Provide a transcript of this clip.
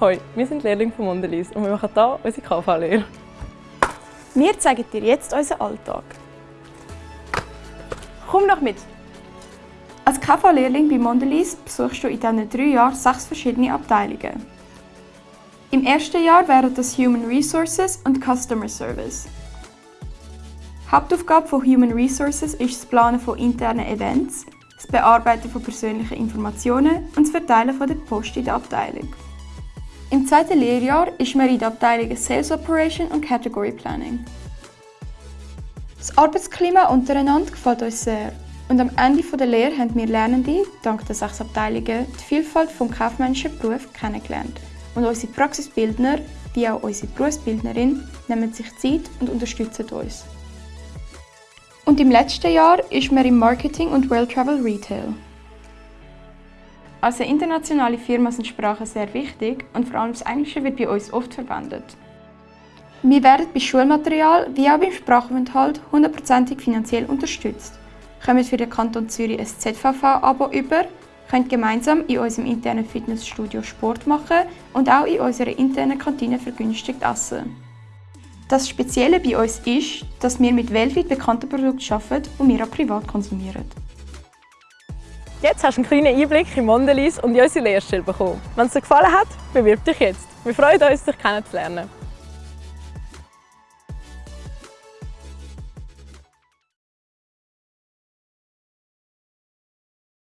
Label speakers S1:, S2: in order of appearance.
S1: Hoi, wir sind Lehrlinge von Mondelez und wir machen hier unsere KV-Lehre.
S2: Wir zeigen dir jetzt unseren Alltag. Komm noch mit! Als KV-Lehrling bei Mondelez besuchst du in diesen drei Jahren sechs verschiedene Abteilungen. Im ersten Jahr wären das Human Resources und Customer Service. Hauptaufgabe von Human Resources ist das Planen von internen Events, das Bearbeiten von persönlichen Informationen und das Verteilen von der Post in der Abteilung. Im zweiten Lehrjahr ist man in der Abteilung Sales Operation und Category Planning. Das Arbeitsklima untereinander gefällt uns sehr und am Ende der Lehre haben wir Lernende, dank der sechs Abteilungen, die Vielfalt des kaufmännischen Berufs kennengelernt. Und unsere Praxisbildner, wie auch unsere Berufsbildnerin, nehmen sich Zeit und unterstützen uns. Und im letzten Jahr ist man im Marketing und Well Travel Retail. Als eine internationale Firma sind Sprachen sehr wichtig und vor allem das Englische wird bei uns oft verwendet. Wir werden bei Schulmaterial wie auch beim Sprachaufenthalt hundertprozentig finanziell unterstützt, kommen für den Kanton Zürich ein ZVV-Abo über, können gemeinsam in unserem internen Fitnessstudio Sport machen und auch in unserer internen Kantine vergünstigt essen. Das Spezielle bei uns ist, dass wir mit weltweit bekannten Produkten arbeiten, die wir auch privat konsumieren.
S1: Jetzt hast du einen kleinen Einblick in Mondelez und in unsere Lehrstelle bekommen. Wenn es dir gefallen hat, bewirb dich jetzt. Wir freuen uns, dich kennenzulernen.